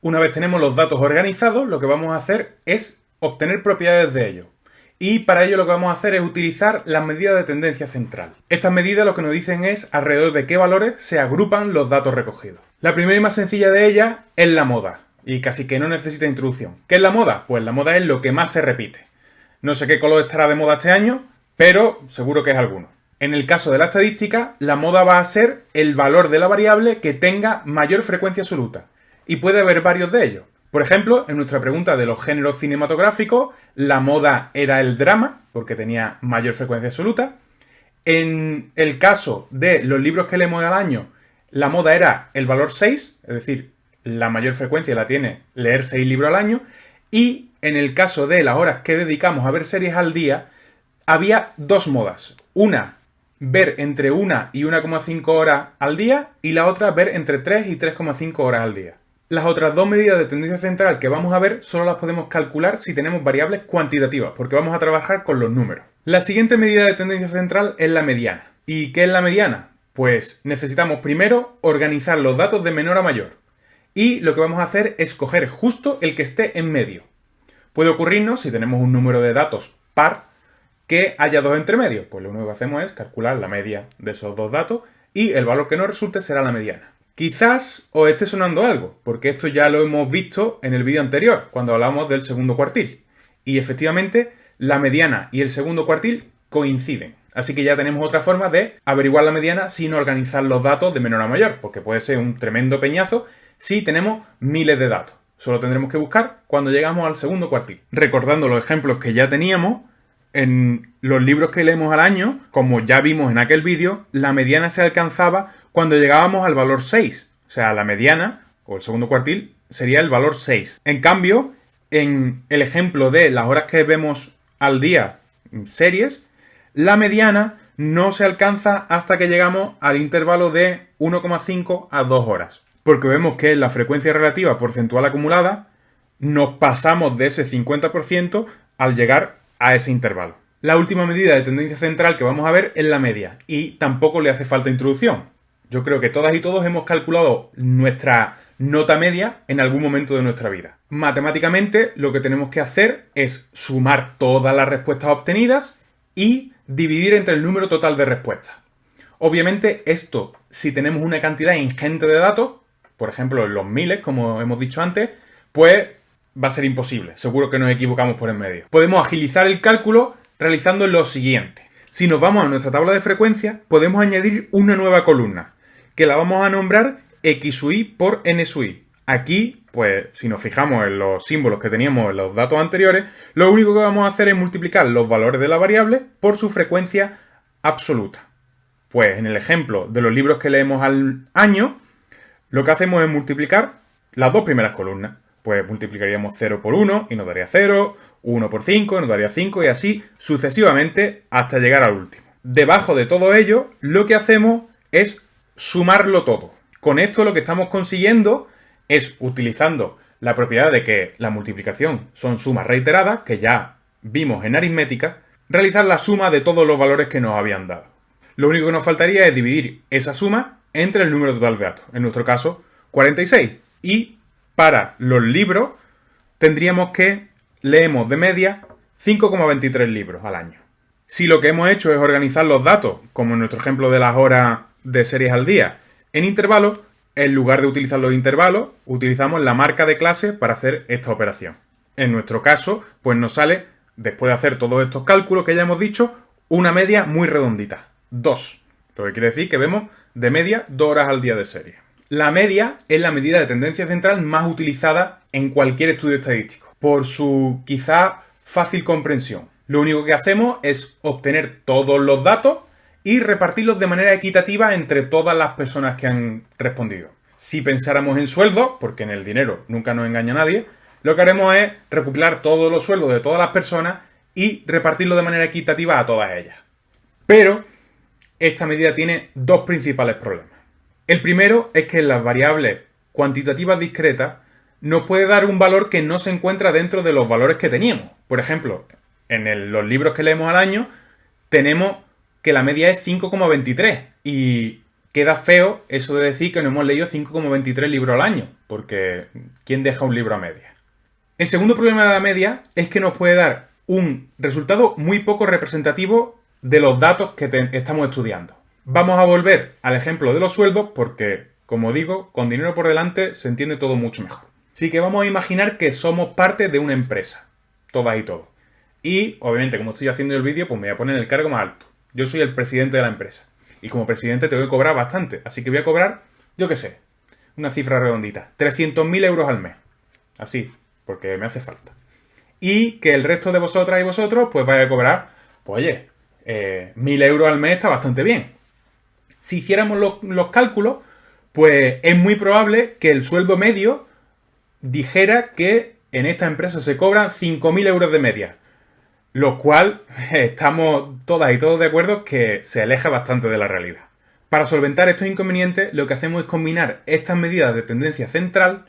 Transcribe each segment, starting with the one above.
Una vez tenemos los datos organizados, lo que vamos a hacer es obtener propiedades de ellos. Y para ello lo que vamos a hacer es utilizar las medidas de tendencia central. Estas medidas lo que nos dicen es alrededor de qué valores se agrupan los datos recogidos. La primera y más sencilla de ellas es la moda, y casi que no necesita introducción. ¿Qué es la moda? Pues la moda es lo que más se repite. No sé qué color estará de moda este año, pero seguro que es alguno. En el caso de la estadística, la moda va a ser el valor de la variable que tenga mayor frecuencia absoluta. Y puede haber varios de ellos. Por ejemplo, en nuestra pregunta de los géneros cinematográficos, la moda era el drama, porque tenía mayor frecuencia absoluta. En el caso de los libros que leemos al año, la moda era el valor 6, es decir, la mayor frecuencia la tiene leer 6 libros al año. Y en el caso de las horas que dedicamos a ver series al día, había dos modas. Una, ver entre 1 y 1,5 horas al día y la otra, ver entre 3 y 3,5 horas al día. Las otras dos medidas de tendencia central que vamos a ver solo las podemos calcular si tenemos variables cuantitativas, porque vamos a trabajar con los números. La siguiente medida de tendencia central es la mediana. ¿Y qué es la mediana? Pues necesitamos primero organizar los datos de menor a mayor. Y lo que vamos a hacer es coger justo el que esté en medio. Puede ocurrirnos, si tenemos un número de datos par, que haya dos entre medio. Pues lo único que hacemos es calcular la media de esos dos datos y el valor que nos resulte será la mediana. Quizás os esté sonando algo, porque esto ya lo hemos visto en el vídeo anterior, cuando hablamos del segundo cuartil. Y efectivamente, la mediana y el segundo cuartil coinciden. Así que ya tenemos otra forma de averiguar la mediana sin organizar los datos de menor a mayor, porque puede ser un tremendo peñazo si tenemos miles de datos. Solo tendremos que buscar cuando llegamos al segundo cuartil. Recordando los ejemplos que ya teníamos, en los libros que leemos al año, como ya vimos en aquel vídeo, la mediana se alcanzaba cuando llegábamos al valor 6. O sea, la mediana, o el segundo cuartil, sería el valor 6. En cambio, en el ejemplo de las horas que vemos al día series, la mediana no se alcanza hasta que llegamos al intervalo de 1,5 a 2 horas. Porque vemos que la frecuencia relativa porcentual acumulada nos pasamos de ese 50% al llegar a ese intervalo. La última medida de tendencia central que vamos a ver es la media, y tampoco le hace falta introducción. Yo creo que todas y todos hemos calculado nuestra nota media en algún momento de nuestra vida. Matemáticamente lo que tenemos que hacer es sumar todas las respuestas obtenidas y dividir entre el número total de respuestas. Obviamente esto, si tenemos una cantidad ingente de datos, por ejemplo en los miles, como hemos dicho antes, pues va a ser imposible. Seguro que nos equivocamos por en medio. Podemos agilizar el cálculo realizando lo siguiente. Si nos vamos a nuestra tabla de frecuencia, podemos añadir una nueva columna que la vamos a nombrar XUI por NSUI. Aquí, pues, si nos fijamos en los símbolos que teníamos en los datos anteriores, lo único que vamos a hacer es multiplicar los valores de la variable por su frecuencia absoluta. Pues en el ejemplo de los libros que leemos al año, lo que hacemos es multiplicar las dos primeras columnas. Pues multiplicaríamos 0 por 1 y nos daría 0, 1 por 5 y nos daría 5 y así sucesivamente hasta llegar al último. Debajo de todo ello, lo que hacemos es sumarlo todo. Con esto lo que estamos consiguiendo es, utilizando la propiedad de que la multiplicación son sumas reiteradas, que ya vimos en aritmética, realizar la suma de todos los valores que nos habían dado. Lo único que nos faltaría es dividir esa suma entre el número total de datos, en nuestro caso 46. Y para los libros tendríamos que leemos de media 5,23 libros al año. Si lo que hemos hecho es organizar los datos, como en nuestro ejemplo de las horas de series al día. En intervalos, en lugar de utilizar los intervalos, utilizamos la marca de clase para hacer esta operación. En nuestro caso, pues nos sale, después de hacer todos estos cálculos que ya hemos dicho, una media muy redondita, 2. Lo que quiere decir que vemos de media 2 horas al día de serie. La media es la medida de tendencia central más utilizada en cualquier estudio estadístico, por su quizá fácil comprensión. Lo único que hacemos es obtener todos los datos y repartirlos de manera equitativa entre todas las personas que han respondido. Si pensáramos en sueldos, porque en el dinero nunca nos engaña nadie, lo que haremos es recopilar todos los sueldos de todas las personas y repartirlo de manera equitativa a todas ellas. Pero esta medida tiene dos principales problemas. El primero es que las variables cuantitativas discretas nos puede dar un valor que no se encuentra dentro de los valores que teníamos. Por ejemplo, en los libros que leemos al año tenemos que la media es 5,23 y queda feo eso de decir que no hemos leído 5,23 libros al año, porque ¿quién deja un libro a media? El segundo problema de la media es que nos puede dar un resultado muy poco representativo de los datos que estamos estudiando. Vamos a volver al ejemplo de los sueldos porque, como digo, con dinero por delante se entiende todo mucho mejor. Así que vamos a imaginar que somos parte de una empresa, todas y todos. Y, obviamente, como estoy haciendo el vídeo, pues me voy a poner el cargo más alto. Yo soy el presidente de la empresa. Y como presidente tengo que cobrar bastante. Así que voy a cobrar, yo qué sé, una cifra redondita. 300.000 euros al mes. Así, porque me hace falta. Y que el resto de vosotras y vosotros, pues vaya a cobrar, pues oye, eh, 1.000 euros al mes está bastante bien. Si hiciéramos los cálculos, pues es muy probable que el sueldo medio dijera que en esta empresa se cobran 5.000 euros de media. Lo cual estamos todas y todos de acuerdo que se aleja bastante de la realidad. Para solventar estos inconvenientes, lo que hacemos es combinar estas medidas de tendencia central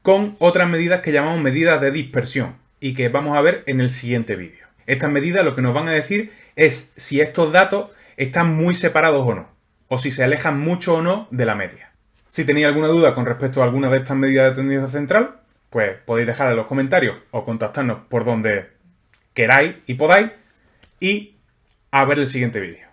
con otras medidas que llamamos medidas de dispersión y que vamos a ver en el siguiente vídeo. Estas medidas lo que nos van a decir es si estos datos están muy separados o no, o si se alejan mucho o no de la media. Si tenéis alguna duda con respecto a alguna de estas medidas de tendencia central, pues podéis dejar en los comentarios o contactarnos por donde queráis y podáis y a ver el siguiente vídeo.